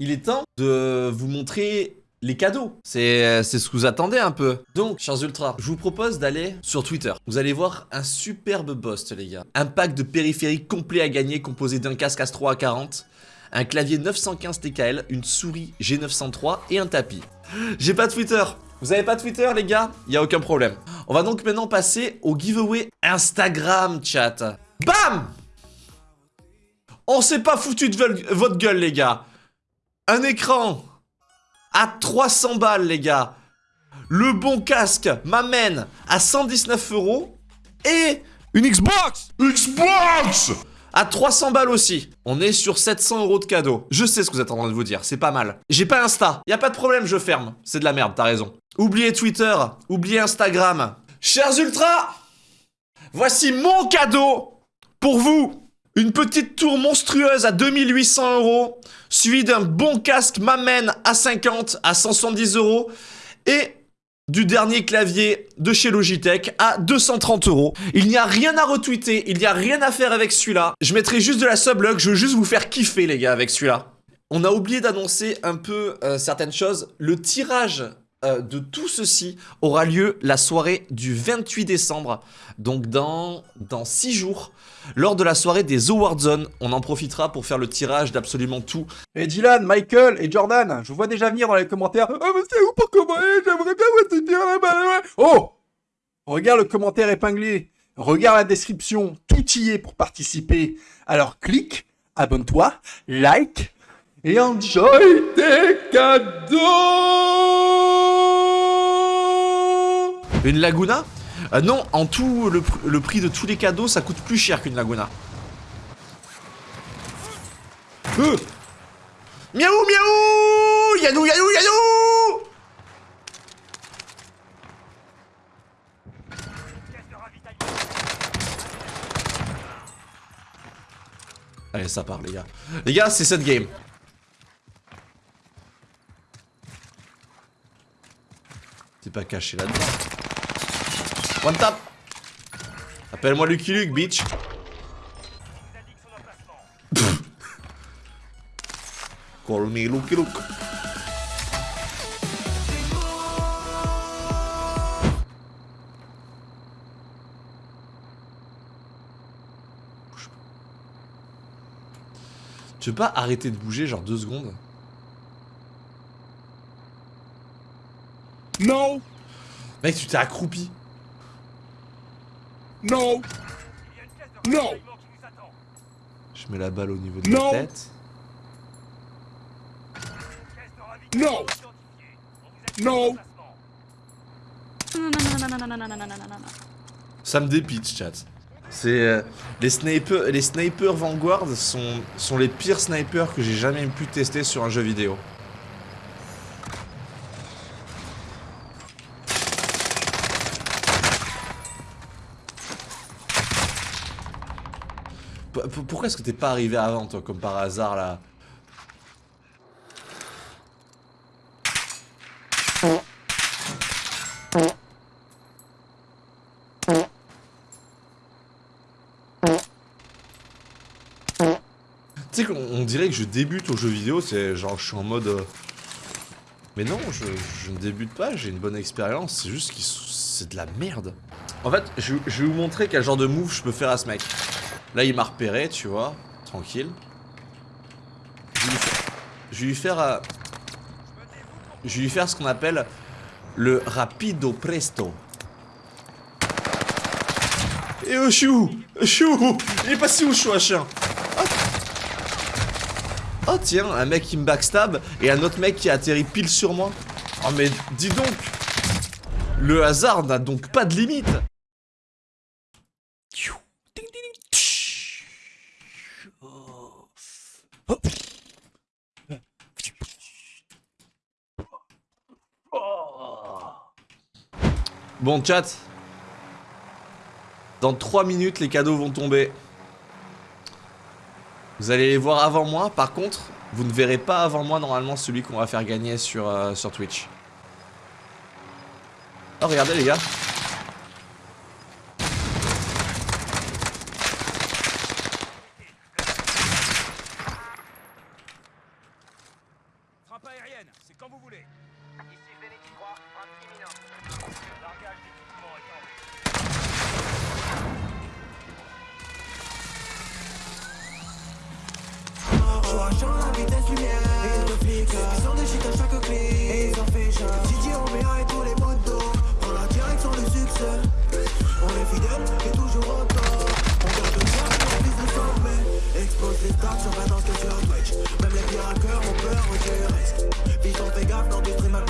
il est temps de vous montrer les cadeaux. C'est ce que vous attendez un peu. Donc, chers ultras, je vous propose d'aller sur Twitter. Vous allez voir un superbe post, les gars. Un pack de périphériques complet à gagner composé d'un casque Astro A40, un clavier 915 TKL, une souris G903 et un tapis. J'ai pas Twitter. Vous avez pas Twitter, les gars? Il a aucun problème. On va donc maintenant passer au giveaway Instagram, chat. Bam On s'est pas foutu de votre gueule, les gars. Un écran à 300 balles, les gars. Le bon casque m'amène à 119 euros. Et une Xbox Xbox à 300 balles aussi. On est sur 700 euros de cadeaux. Je sais ce que vous êtes en train de vous dire, c'est pas mal. J'ai pas Insta, y a pas de problème, je ferme. C'est de la merde, t'as raison. Oubliez Twitter, oubliez Instagram. Chers ultras, voici mon cadeau pour vous. Une petite tour monstrueuse à 2800 euros, suivi d'un bon casque m'amène à 50, à 170 euros, et du dernier clavier de chez Logitech à 230 euros. Il n'y a rien à retweeter, il n'y a rien à faire avec celui-là. Je mettrai juste de la sublog, je veux juste vous faire kiffer les gars avec celui-là. On a oublié d'annoncer un peu euh, certaines choses. Le tirage euh, de tout ceci aura lieu la soirée du 28 décembre, donc dans, dans 6 jours, lors de la soirée des Award Zone. On en profitera pour faire le tirage d'absolument tout. Et Dylan, Michael et Jordan, je vois déjà venir dans les commentaires. Oh, mais c'est où pour commander J'aimerais bien vous dire là-bas. Oh Regarde le commentaire épinglé. Regarde la description. Tout y est pour participer. Alors clique, abonne-toi, like et enjoy tes cadeaux Une Laguna euh, Non, en tout, le, prix de tous les cadeaux, ça coûte plus cher qu'une Laguna. Euh miaou, miaou Yanou, yanou, yanou Allez, ça part, les gars. Les gars, c'est cette game. C'est pas caché là-dedans. One tap. Appelle-moi Lucky Luke, bitch. Call me Lucky Luke. Tu veux pas arrêter de bouger genre deux secondes? Non. Mec, tu t'es accroupi. Non Non Je mets la balle au niveau de la tête. Non Non Ça me dépite, chat. C'est euh, les snipers, les snipers Vanguard sont sont les pires snipers que j'ai jamais pu tester sur un jeu vidéo. Pourquoi est-ce que t'es pas arrivé avant, toi, comme par hasard, là? Tu sais qu'on dirait que je débute au jeu vidéo, c'est genre je suis en mode... Euh, mais non, je, ne débute pas, j'ai une bonne expérience, c'est juste que c'est de la merde. En fait, je, je vais vous montrer quel genre de move je peux faire à ce mec. Là, il m'a repéré, tu vois. Tranquille. Je vais lui faire... Euh, je vais lui faire ce qu'on appelle le rapido presto. Et oh, chou Il est passé où, chou, chien? Oh. tiens, un mec qui me backstab et un autre mec qui a atterri pile sur moi. Oh mais dis donc Le hasard n'a donc pas de limite Bon chat. Dans 3 minutes les cadeaux vont tomber. Vous allez les voir avant moi. Par contre vous ne verrez pas avant moi normalement celui qu'on va faire gagner sur, euh, Twitch. Oh regardez les gars vitesse lumière. Et de flics. Ils sont des shit à chaque clic. Et ils en fichent Didier Oméa et tous les motos Dans la direction du succès. On est fidèle et toujours au top. On garde le choix pour vise de sommet. Explose les stats sur Valence que sur Twitch Même les pires hackers ont peur du risque Vision fais gaffe dans du stream à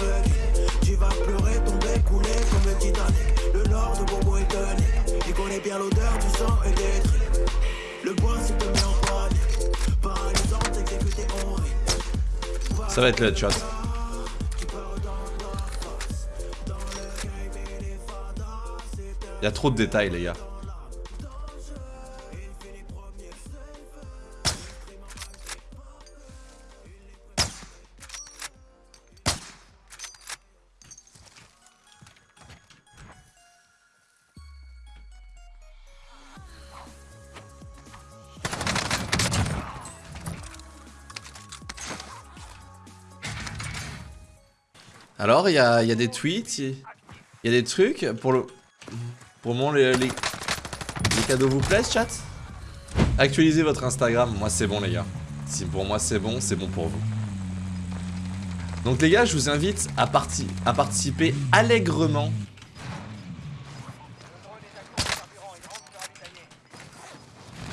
Ça va être le headshot. Il y a trop de détails, les gars. Alors, il y a, des tweets, il y a des trucs. Pour le, pour le moment, les, cadeaux vous plaisent, chat? Actualisez votre Instagram. Moi, c'est bon, les gars. Si pour moi, c'est bon, c'est bon pour vous. Donc, les gars, je vous invite à, à participer allègrement.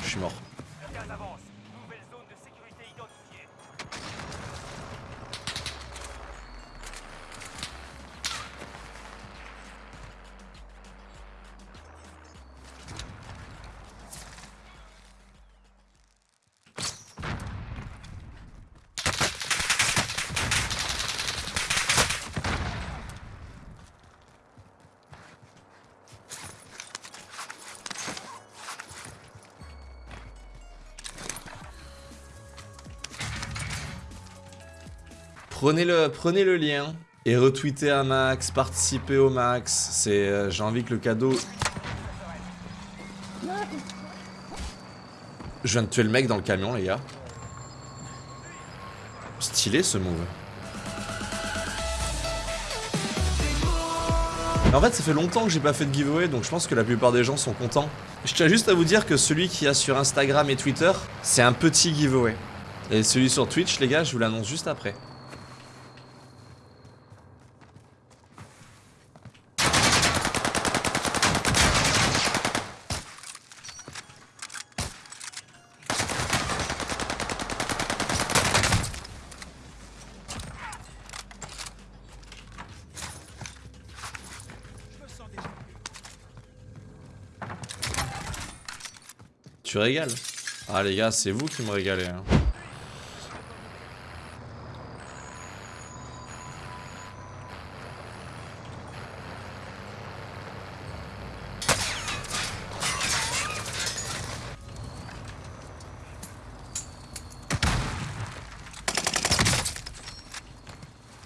Je suis mort. Prenez le, lien et retweetez un max, participez au max. C'est, euh, j'ai envie que le cadeau. Je viens de tuer le mec dans le camion, les gars. Stylé ce move. En fait, ça fait longtemps que j'ai pas fait de giveaway, donc je pense que la plupart des gens sont contents. Je tiens juste à vous dire que celui qui a sur Instagram et Twitter, c'est un petit giveaway. Et celui sur Twitch, les gars, je vous l'annonce juste après. Tu régales. Ah les gars, c'est vous qui me régalez. Hein.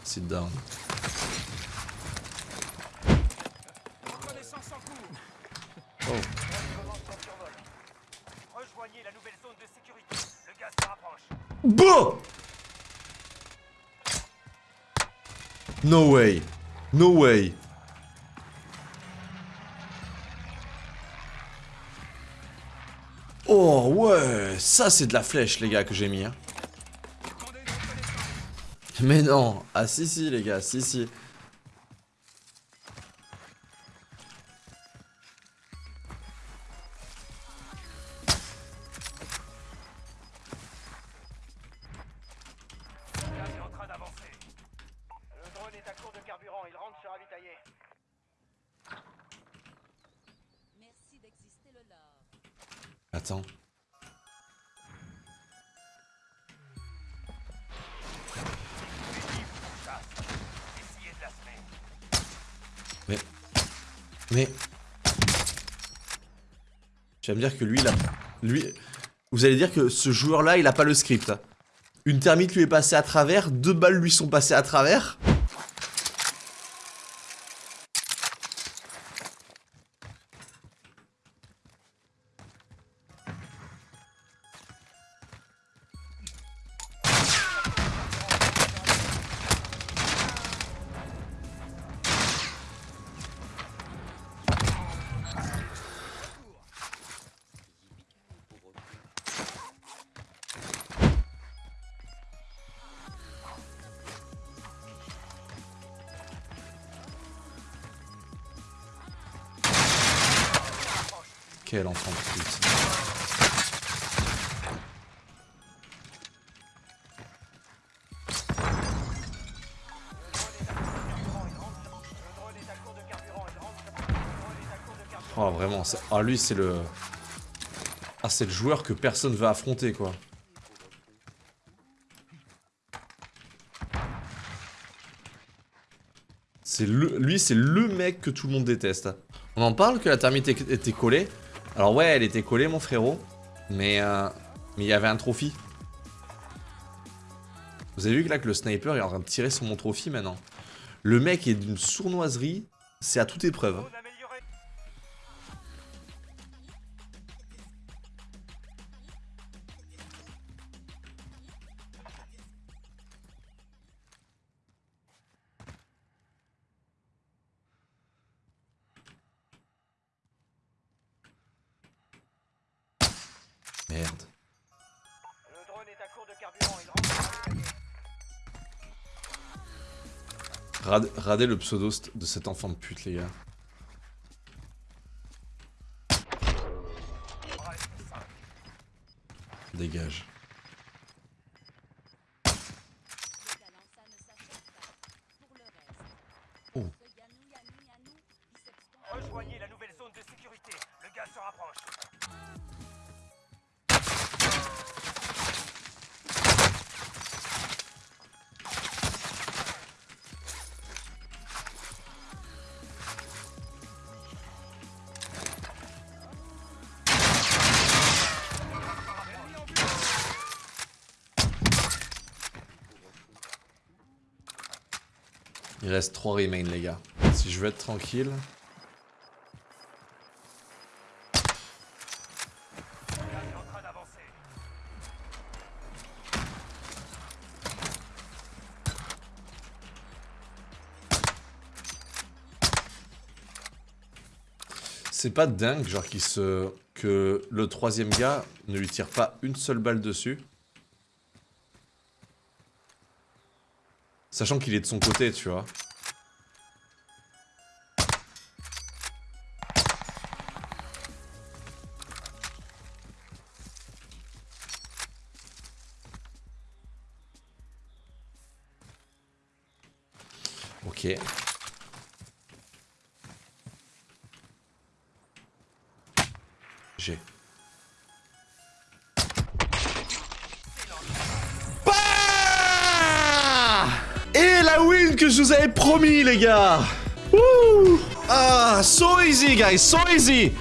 Sit down. Reconnaissance en cours. Oh. Drone commence son survol. Rejoignez la nouvelle zone de No way. No way. Oh ouais, ça c'est de la flèche les gars que j'ai mis. Hein. Mais non, ah si si les gars, si si. Attends. Mais. Mais. Tu dire que lui, là. Lui. Vous allez dire que ce joueur-là, il a pas le script. Une thermite lui est passée à travers, deux balles lui sont passées à travers. Quel. Oh vraiment, ah lui c'est le... Ah c'est le joueur que personne veut affronter quoi. C'est le... Lui c'est le mec que tout le monde déteste. On en parle que la thermite était était collée. Alors ouais elle était collée mon frérot. Mais euh, mais il y avait un trophy. Vous avez vu que là que le sniper est en train de tirer sur mon trophy maintenant. Le mec est d'une sournoiserie, c'est à toute épreuve. Merde. Le drone est à court de carburant. Il rentre. Rad- radez le pseudo de cet enfant de pute, les gars. Dégage. Il reste 3 remains, les gars. Si je veux être tranquille... C'est pas dingue, genre, qu'il se... que le troisième gars ne lui tire pas une seule balle dessus. Sachant qu'il est de son côté, tu vois. Ok. Que je vous avais promis, les gars Ah, so easy, guys, so easy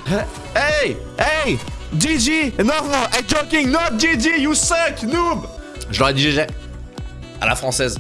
Hey, hey GG No, I'm joking, not GG, you suck, noob Je leur ai dit GG. À la française.